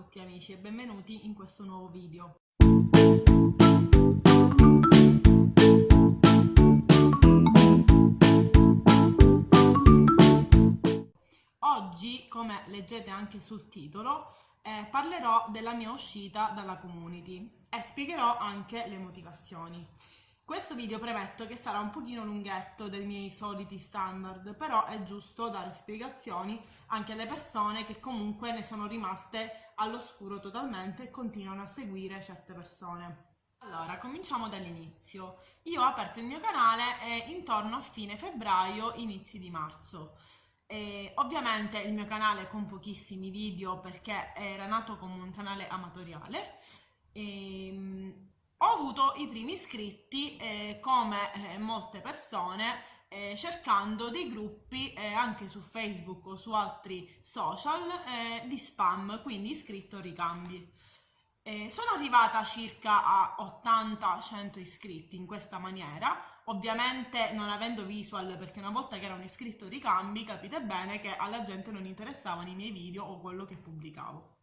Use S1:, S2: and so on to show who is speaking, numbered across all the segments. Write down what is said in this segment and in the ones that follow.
S1: tutti amici e benvenuti in questo nuovo video. Oggi, come leggete anche sul titolo, eh, parlerò della mia uscita dalla community e spiegherò anche le motivazioni. Questo video premetto che sarà un pochino lunghetto dei miei soliti standard, però è giusto dare spiegazioni anche alle persone che comunque ne sono rimaste all'oscuro totalmente e continuano a seguire certe persone. Allora, cominciamo dall'inizio. Io ho aperto il mio canale intorno a fine febbraio, inizi di marzo. E ovviamente il mio canale con pochissimi video perché era nato come un canale amatoriale. E, ehm, ho avuto i primi iscritti eh, come eh, molte persone eh, cercando dei gruppi eh, anche su Facebook o su altri social eh, di spam, quindi iscritto ricambi. Eh, sono arrivata circa a 80-100 iscritti in questa maniera, ovviamente non avendo visual perché una volta che era iscritto ricambi capite bene che alla gente non interessavano i miei video o quello che pubblicavo.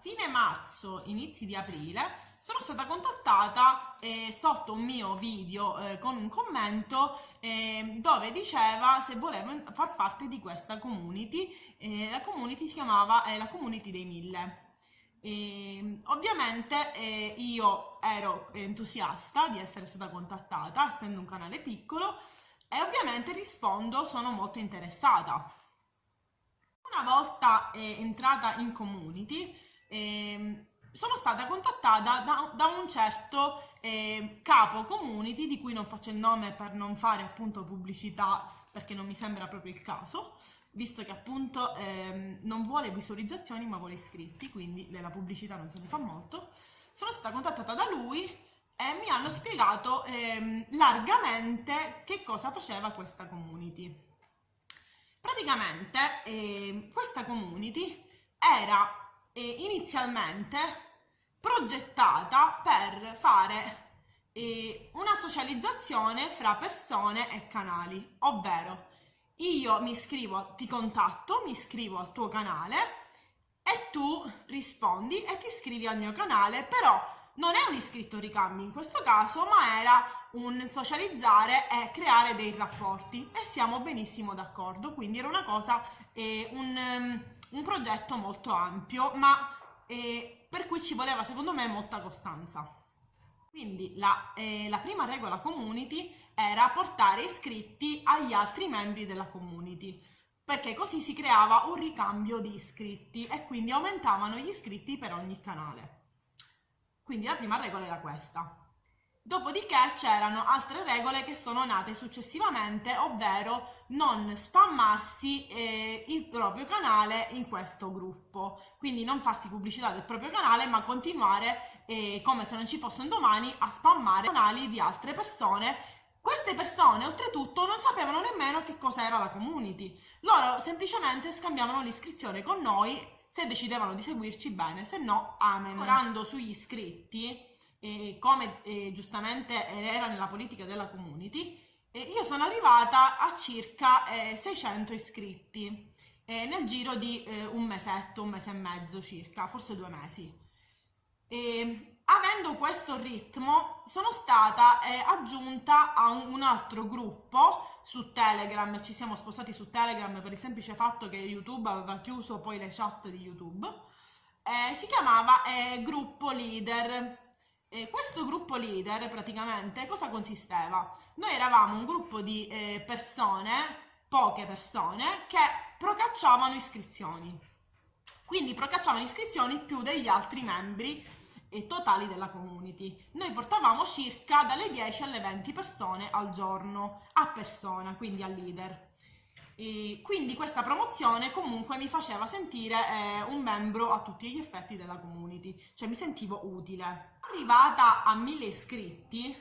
S1: Fine marzo, inizi di aprile sono stata contattata eh, sotto un mio video eh, con un commento eh, dove diceva se volevo far parte di questa community. la community si chiamava eh, la community dei mille. E, ovviamente eh, io ero entusiasta di essere stata contattata, essendo un canale piccolo, e ovviamente rispondo sono molto interessata. Una volta eh, entrata in community, eh, sono stata contattata da, da un certo eh, capo community di cui non faccio il nome per non fare appunto pubblicità perché non mi sembra proprio il caso visto che appunto ehm, non vuole visualizzazioni ma vuole iscritti quindi la pubblicità non se ne fa molto. Sono stata contattata da lui e mi hanno spiegato ehm, largamente che cosa faceva questa community. Praticamente eh, questa community era eh, inizialmente progettata per fare eh, una socializzazione fra persone e canali, ovvero io mi iscrivo, ti contatto, mi iscrivo al tuo canale e tu rispondi e ti iscrivi al mio canale, però non è un iscritto ricambi in questo caso, ma era un socializzare e creare dei rapporti e siamo benissimo d'accordo, quindi era una cosa, eh, un... Um, un progetto molto ampio, ma eh, per cui ci voleva secondo me molta costanza. Quindi la, eh, la, prima regola community era portare iscritti agli altri membri della community, perché così si creava un ricambio di iscritti e quindi aumentavano gli iscritti per ogni canale. Quindi la prima regola era questa. Dopodiché c'erano altre regole che sono nate successivamente, ovvero non spammarsi eh, il proprio canale in questo gruppo, quindi non farsi pubblicità del proprio canale ma continuare eh, come se non ci fosse un domani a spammare canali di altre persone. Queste persone oltretutto non sapevano nemmeno che cosa era la community, loro semplicemente scambiavano l'iscrizione con noi se decidevano di seguirci bene, se no amen. Lavorando sugli iscritti eh, come eh, giustamente era nella politica della community, eh, io sono arrivata a circa 600 iscritti nel giro di un mesetto, un mese e mezzo circa, forse due mesi. E, avendo questo ritmo sono stata eh, aggiunta a un, un, altro gruppo su Telegram, ci siamo spostati su Telegram per il semplice fatto che YouTube aveva chiuso poi le chat di YouTube, eh, si chiamava eh, Gruppo Leader eh, questo gruppo leader praticamente cosa consisteva? Noi eravamo un gruppo di eh, persone, poche persone, che procacciavano iscrizioni. Quindi procacciavano iscrizioni più degli altri membri eh, totali della community. Noi portavamo circa dalle 10 alle 20 persone al giorno, a persona, quindi al leader. E quindi questa promozione comunque mi faceva sentire eh, un membro a tutti gli effetti della community, cioè mi sentivo utile. Arrivata a 1000 iscritti,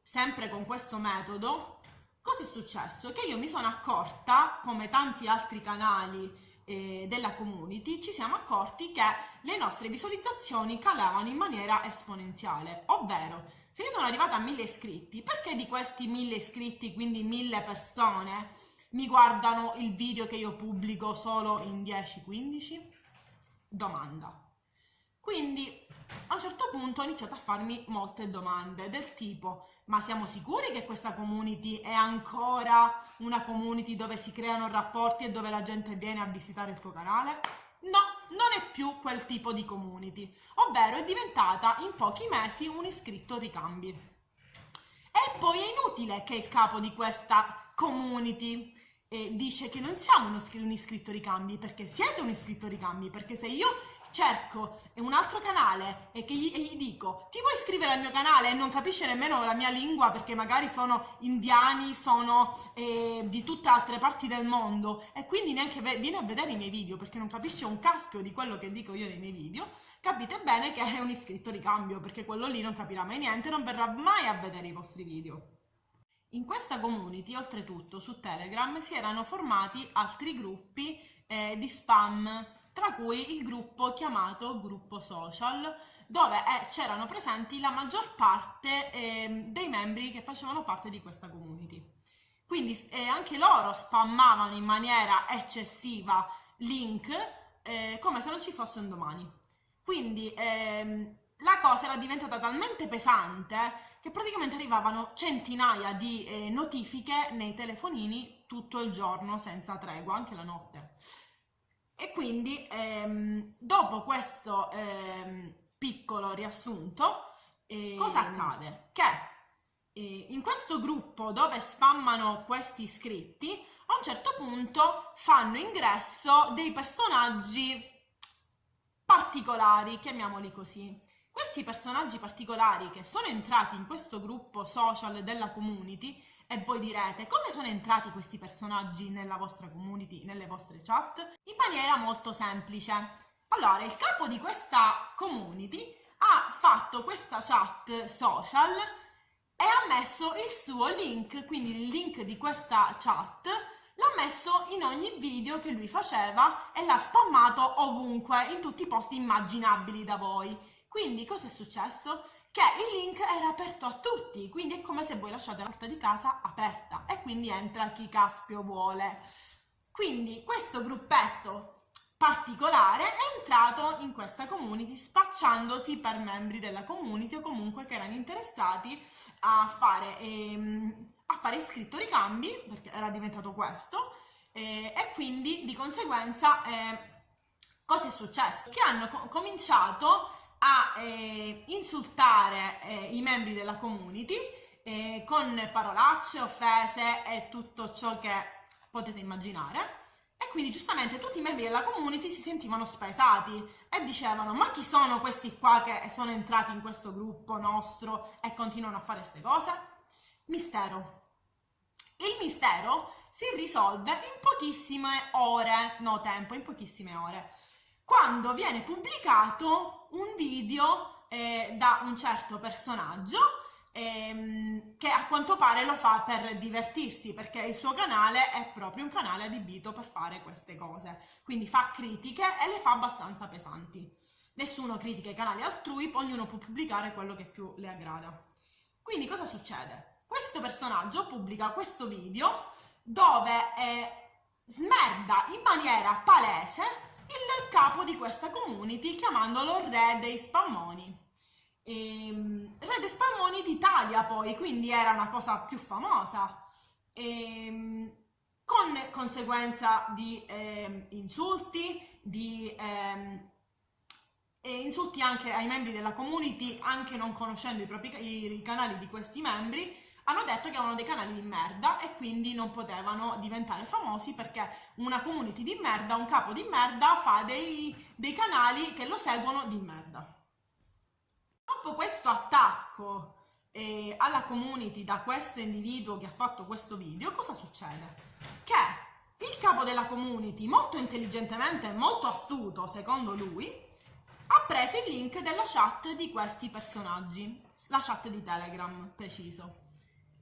S1: sempre con questo metodo, cosa è successo? Che io mi sono accorta, come tanti altri canali eh, della community, ci siamo accorti che le nostre visualizzazioni calavano in maniera esponenziale, ovvero se io sono arrivata a 1000 iscritti, perché di questi 1000 iscritti, quindi 1000 persone, mi guardano il video che io pubblico solo in 10-15? domanda. Quindi a un certo punto ho iniziato a farmi molte domande del tipo ma siamo sicuri che questa community è ancora una community dove si creano rapporti e dove la gente viene a visitare il tuo canale? No, non è più quel tipo di community, ovvero è diventata in pochi mesi un iscritto ricambi. E poi è inutile che il capo di questa community eh, dice che non siamo un iscritto ricambi, perché siete un iscritto ricambi, perché se io cerco un altro canale e gli, e gli, dico ti vuoi iscrivere al mio canale? E non capisce nemmeno la mia lingua perché magari sono indiani, sono eh, di tutte altre parti del mondo e quindi neanche viene a vedere i miei video perché non capisce un caspio di quello che dico io nei miei video, capite bene che è un iscritto di cambio perché quello lì non capirà mai niente, non verrà mai a vedere i vostri video. In questa community, oltretutto, su Telegram si erano formati altri gruppi eh, di spam tra cui il gruppo chiamato gruppo social, dove eh, c'erano presenti la maggior parte eh, dei membri che facevano parte di questa community. Quindi eh, anche loro spammavano in maniera eccessiva link eh, come se non ci fosse un domani. Quindi ehm, la cosa era diventata talmente pesante che praticamente arrivavano centinaia di eh, notifiche nei telefonini tutto il giorno senza tregua, anche la notte. E quindi ehm, dopo questo ehm, piccolo riassunto, eh, cosa accade? Che eh, in questo gruppo dove spammano questi iscritti, a un certo punto fanno ingresso dei personaggi particolari, chiamiamoli così. Questi personaggi particolari che sono entrati in questo gruppo social della community e voi direte, come sono entrati questi personaggi nella vostra community, nelle vostre chat? In maniera molto semplice. Allora, il capo di questa community ha fatto questa chat social e ha messo il suo link, quindi il link di questa chat l'ha messo in ogni video che lui faceva e l'ha spammato ovunque, in tutti i posti immaginabili da voi. Quindi cosa è successo? Che il link era aperto a tutti, quindi è come se voi lasciate la porta di casa aperta e quindi entra chi caspio vuole. Quindi questo gruppetto particolare è entrato in questa community spacciandosi per membri della community o comunque che erano interessati a fare, ehm, a fare iscritto ricambi, perché era diventato questo, eh, e quindi di conseguenza eh, cosa è successo? Che hanno co cominciato a eh, insultare eh, i membri della community eh, con parolacce, offese e tutto ciò che potete immaginare. E quindi giustamente tutti i membri della community si sentivano spesati e dicevano ma chi sono questi qua che sono entrati in questo gruppo nostro e continuano a fare queste cose? Mistero. Il mistero si risolve in pochissime ore, no tempo, in pochissime ore quando viene pubblicato un video eh, da un certo personaggio ehm, che a quanto pare lo fa per divertirsi perché il suo canale è proprio un canale adibito per fare queste cose. Quindi fa critiche e le fa abbastanza pesanti. Nessuno critica i canali altrui ognuno può pubblicare quello che più le aggrada. Quindi cosa succede? questo personaggio pubblica questo video dove eh, smerda in maniera palese il capo di questa community chiamandolo re dei spammoni. Ehm, re dei spammoni d'Italia poi, quindi era una cosa più famosa. Ehm, con conseguenza di eh, insulti, di eh, insulti anche ai membri della community, anche non conoscendo i propri i, i canali di questi membri, hanno detto che avevano dei canali di merda e quindi non potevano diventare famosi perché una community di merda, un capo di merda fa dei, dei canali che lo seguono di merda. Dopo questo attacco eh, alla community da questo individuo che ha fatto questo video, cosa succede? Che il capo della community, molto intelligentemente e molto astuto secondo lui, ha preso il link della chat di questi personaggi, la chat di Telegram preciso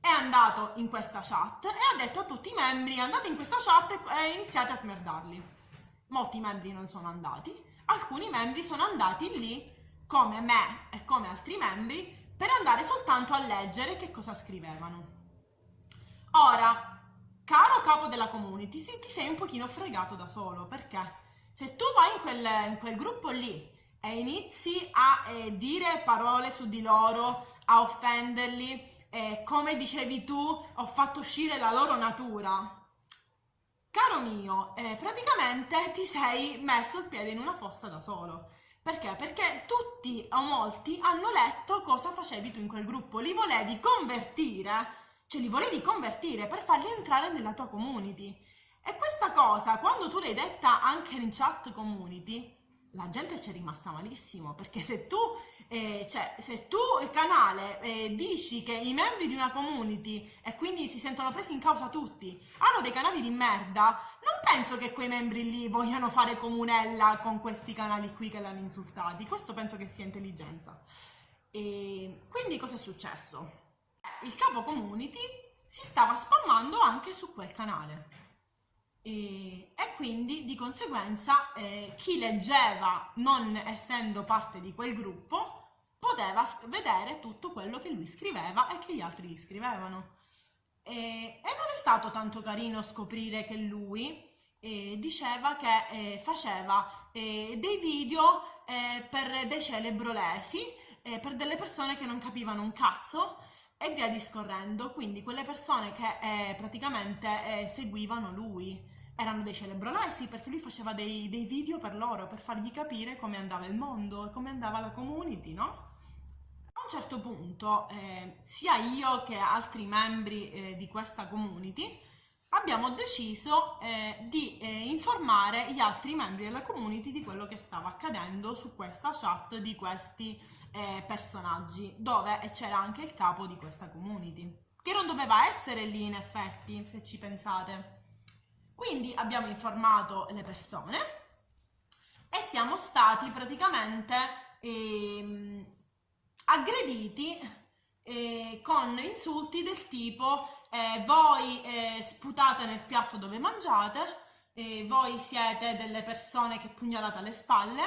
S1: è andato in questa chat e ha detto a tutti i membri andate in questa chat e iniziate a smerdarli. Molti membri non sono andati, alcuni membri sono andati lì come me e come altri membri per andare soltanto a leggere che cosa scrivevano. Ora, caro capo della community, ti sei un pochino fregato da solo, perché? Se tu vai in quel, in quel gruppo lì e inizi a eh, dire parole su di loro, a offenderli, eh, come dicevi tu, ho fatto uscire la loro natura. Caro mio, eh, praticamente ti sei messo il piede in una fossa da solo. Perché? Perché tutti o molti hanno letto cosa facevi tu in quel gruppo, li volevi convertire, cioè li volevi convertire per farli entrare nella tua community. E questa cosa, quando tu l'hai detta anche in chat community, la gente ci è rimasta malissimo perché se tu, eh, cioè, se tu canale eh, dici che i membri di una community e quindi si sentono presi in causa tutti hanno dei canali di merda non penso che quei membri lì vogliano fare comunella con questi canali qui che l'hanno insultati. Questo penso che sia intelligenza. E quindi cosa è successo? il capo community si stava spammando anche su quel canale e, e quindi di conseguenza eh, chi leggeva non essendo parte di quel gruppo poteva vedere tutto quello che lui scriveva e che gli altri gli scrivevano. E, e non è stato tanto carino scoprire che lui eh, diceva che eh, faceva eh, dei video eh, per dei celebrolesi, eh, per delle persone che non capivano un cazzo e via discorrendo, quindi quelle persone che praticamente seguivano lui erano dei celebrolesi perché lui faceva dei, dei, video per loro, per fargli capire come andava il mondo e come andava la community, no? A un certo punto, eh, sia io che altri membri eh, di questa community abbiamo deciso eh, di eh, informare gli altri membri della community di quello che stava accadendo su questa chat di questi eh, personaggi, dove c'era anche il capo di questa community, che non doveva essere lì in effetti, se ci pensate quindi abbiamo informato le persone e siamo stati praticamente eh, aggrediti eh, con insulti del tipo eh, voi eh, sputate nel piatto dove mangiate, voi siete delle persone che pugnalate alle spalle,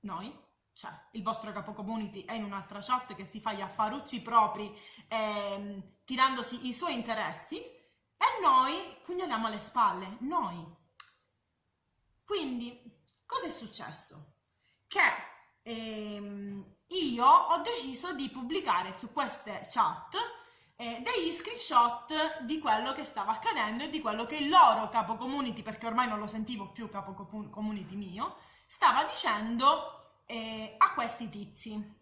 S1: noi, cioè il vostro capo community è in un'altra chat che si fa gli affarucci propri ehm, tirandosi i suoi interessi e noi pugnaliamo alle spalle, noi. Quindi, cosa è successo? Che ehm, io ho deciso di pubblicare su queste chat eh, degli screenshot di quello che stava accadendo e di quello che il loro capo community, perché ormai non lo sentivo più capo community mio, stava dicendo eh, a questi tizi.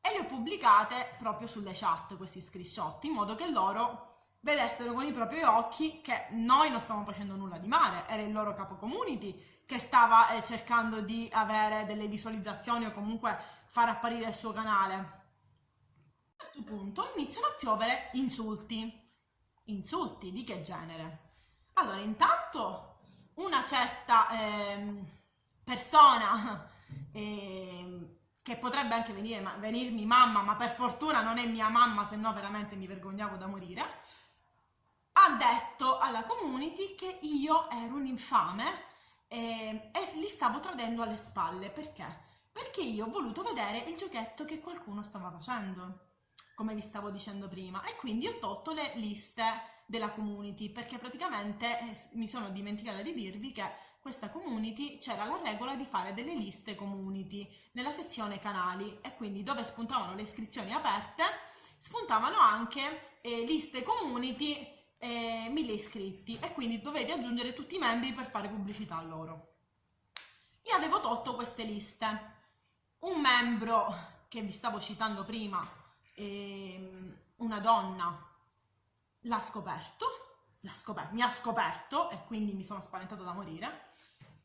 S1: E li ho pubblicate proprio sulle chat, questi screenshot, in modo che loro vedessero con i propri occhi che noi non stavamo facendo nulla di male, era il loro capo community che stava eh, cercando di avere delle visualizzazioni o comunque far apparire il suo canale. A un certo punto iniziano a piovere insulti. Insulti di che genere? Allora, intanto una certa eh, persona eh, che potrebbe anche venire, ma, venirmi mamma, ma per fortuna non è mia mamma, se no veramente mi vergognavo da morire, ha detto alla community che io ero un infame e, e li stavo tradendo alle spalle. Perché? Perché io ho voluto vedere il giochetto che qualcuno stava facendo, come vi stavo dicendo prima, e quindi ho tolto le liste della community, perché praticamente eh, mi sono dimenticata di dirvi che questa community c'era la regola di fare delle liste community nella sezione canali e quindi dove spuntavano le iscrizioni aperte spuntavano anche eh, liste community eh, 1000 iscritti e quindi dovevi aggiungere tutti i membri per fare pubblicità a loro. Io avevo tolto queste liste. Un membro che vi stavo citando prima, eh, una donna, l'ha scoperto, scoperto, mi ha scoperto e quindi mi sono spaventata da morire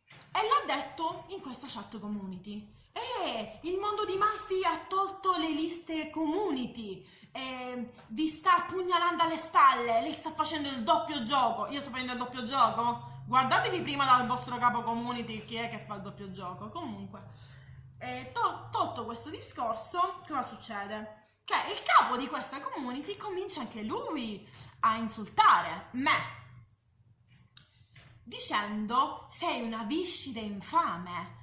S1: e l'ha detto in questa chat community. Eh, il mondo di Mafia ha tolto le liste community eh, vi sta pugnalando alle spalle, lei sta facendo il doppio gioco, io sto facendo il doppio gioco? Guardatevi prima dal vostro capo community chi è che fa il doppio gioco. Comunque, eh, tol tolto questo discorso, cosa succede? Che il capo di questa community comincia anche lui a insultare me, dicendo sei una viscida infame,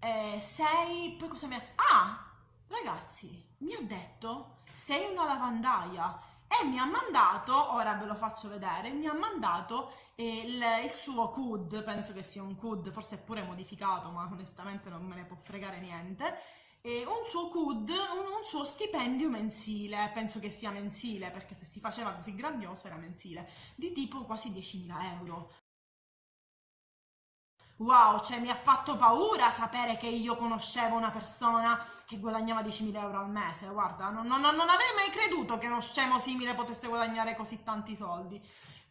S1: eh, sei... poi cosa mi ha... Ah, ragazzi, mi ha detto sei una lavandaia. E mi ha mandato, ora ve lo faccio vedere, mi ha mandato eh, il, il, suo CUD, penso che sia un CUD, forse è pure modificato, ma onestamente non me ne può fregare niente, un suo CUD, un, un, suo stipendio mensile, penso che sia mensile, perché se si faceva così grandioso era mensile, di tipo quasi 10.000 euro. Wow, cioè mi ha fatto paura sapere che io conoscevo una persona che guadagnava 10.000 euro al mese, guarda, non, non, non avrei mai creduto che uno scemo simile potesse guadagnare così tanti soldi.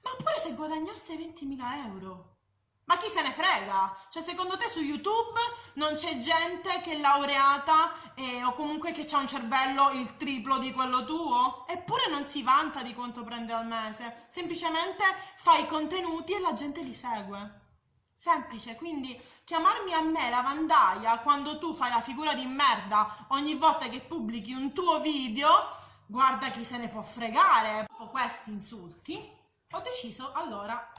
S1: Ma pure se guadagnasse 20.000 euro. Ma chi se ne frega? Cioè, secondo te su YouTube non c'è gente che è laureata eh, o comunque che ha un cervello il triplo di quello tuo? Eppure non si vanta di quanto prende al mese. Semplicemente fai contenuti e la gente li segue. Semplice, quindi chiamarmi a me lavandaia quando tu fai la figura di merda ogni volta che pubblichi un tuo video, guarda chi se ne può fregare. Dopo questi insulti, ho deciso allora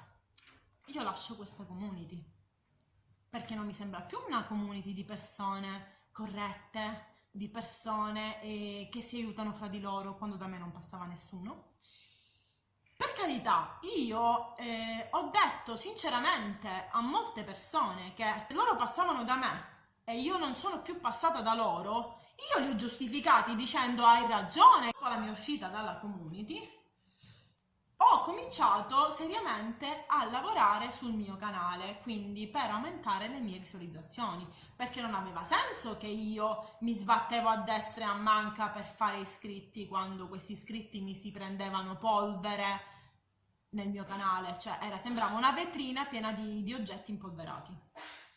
S1: io lascio questa community perché non mi sembra più una community di persone corrette, di persone eh, che si aiutano fra di loro quando da me non passava nessuno per carità, io eh, ho detto sinceramente a molte persone che loro passavano da me e io non sono più passata da loro, io li ho giustificati dicendo hai ragione. Dopo la mia uscita dalla community, ho cominciato seriamente a lavorare sul mio canale, quindi per aumentare le mie visualizzazioni, perché non aveva senso che io mi sbattevo a destra e a manca per fare iscritti quando questi iscritti mi si prendevano polvere nel mio canale, cioè era, sembrava una vetrina piena di, di oggetti impolverati.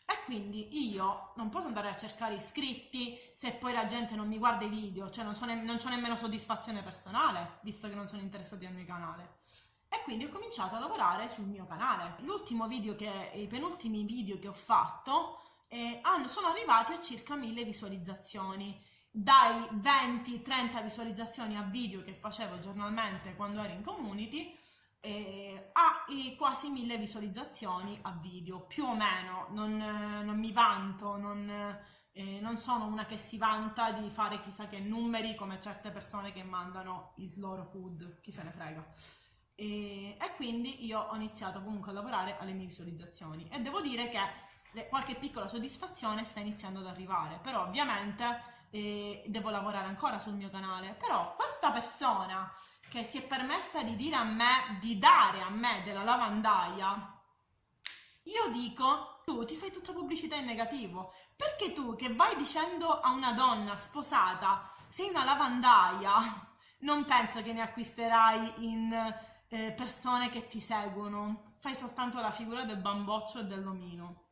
S1: E quindi io non posso andare a cercare iscritti se poi la gente non mi guarda i video, cioè non, so ne, non ho nemmeno soddisfazione personale, visto che non sono interessati al mio canale. E quindi ho cominciato a lavorare sul mio canale. L'ultimo video che, i penultimi video che ho fatto eh, sono arrivati a circa 1000 visualizzazioni dai 20-30 visualizzazioni a video che facevo giornalmente quando ero in community eh, ha quasi mille visualizzazioni a video, più o meno, non, non mi vanto, non, eh, non, sono una che si vanta di fare chissà che numeri come certe persone che mandano il loro PUD, chi se ne frega. E, e quindi io ho iniziato comunque a lavorare alle mie visualizzazioni. E devo dire che qualche piccola soddisfazione sta iniziando ad arrivare, però ovviamente eh, devo lavorare ancora sul mio canale, però questa persona che si è permessa di dire a me, di dare a me della lavandaia, io dico, tu ti fai tutta pubblicità in negativo, perché tu che vai dicendo a una donna sposata, sei una lavandaia, non penso che ne acquisterai in eh, persone che ti seguono, fai soltanto la figura del bamboccio e dell'omino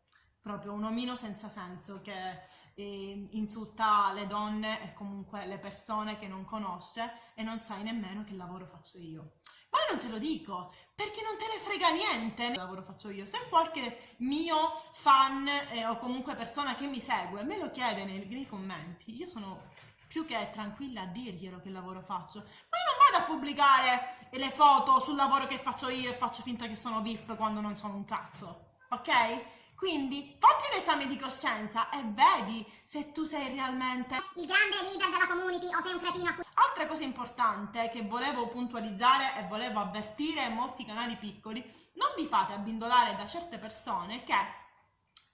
S1: proprio un omino senza senso che eh, insulta le donne e comunque le persone che non conosce e non sai nemmeno che lavoro faccio io. Ma io non te lo dico, perché non te ne frega niente che lavoro faccio io. Se qualche mio fan eh, o comunque persona che mi segue me lo chiede nei, nei commenti, io sono più che tranquilla a dirglielo che lavoro faccio. Ma io non vado a pubblicare le foto sul lavoro che faccio io e faccio finta che sono VIP quando non sono un cazzo, ok? Quindi fatti un esame di coscienza e vedi se tu sei realmente
S2: il grande leader della community o sei un cretino.
S1: Altra cosa importante che volevo puntualizzare e volevo avvertire molti canali piccoli, non vi fate abbindolare da certe persone che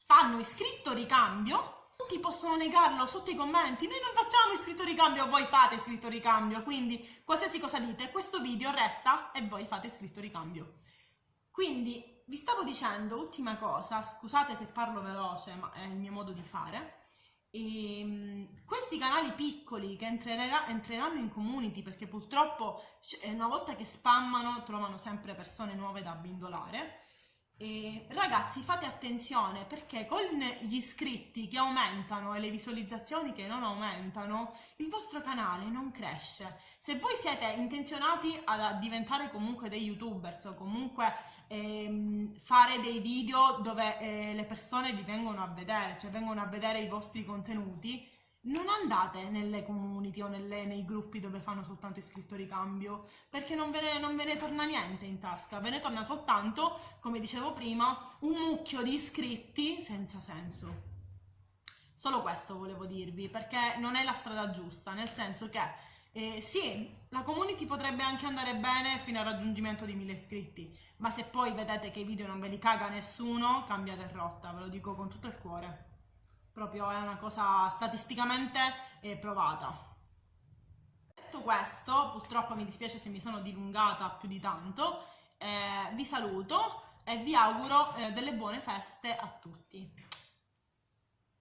S1: fanno iscritto ricambio tutti possono negarlo sotto i commenti. Noi non facciamo iscritto ricambio, voi fate iscritto ricambio. Quindi qualsiasi cosa dite, questo video resta e voi fate iscritto ricambio. Quindi vi stavo dicendo, ultima cosa, scusate se parlo veloce, ma è il mio modo di fare. E, ehm, questi canali piccoli che entreranno in community perché purtroppo una volta che spammano trovano sempre persone nuove da abbindolare e ragazzi fate attenzione perché con gli iscritti che aumentano e le visualizzazioni che non aumentano il vostro canale non cresce. Se voi siete intenzionati a diventare comunque dei youtubers o comunque ehm, fare dei video dove eh, le persone vi vengono a vedere cioè vengono a vedere i vostri contenuti non andate nelle community o nelle, nei gruppi dove fanno soltanto iscritto ricambio, perché non ve, ne, non ve, ne, torna niente in tasca, ve ne torna soltanto, come dicevo prima, un mucchio di iscritti senza senso. Solo questo volevo dirvi, perché non è la strada giusta, nel senso che Eh, sì, la community potrebbe anche andare bene fino al raggiungimento di 1000 iscritti, ma se poi vedete che i video non ve li caga nessuno, cambiate rotta, ve lo dico con tutto il cuore. Proprio è una cosa statisticamente eh, provata. Detto questo, purtroppo mi dispiace se mi sono dilungata più di tanto, eh, vi saluto e vi auguro eh, delle buone feste a tutti.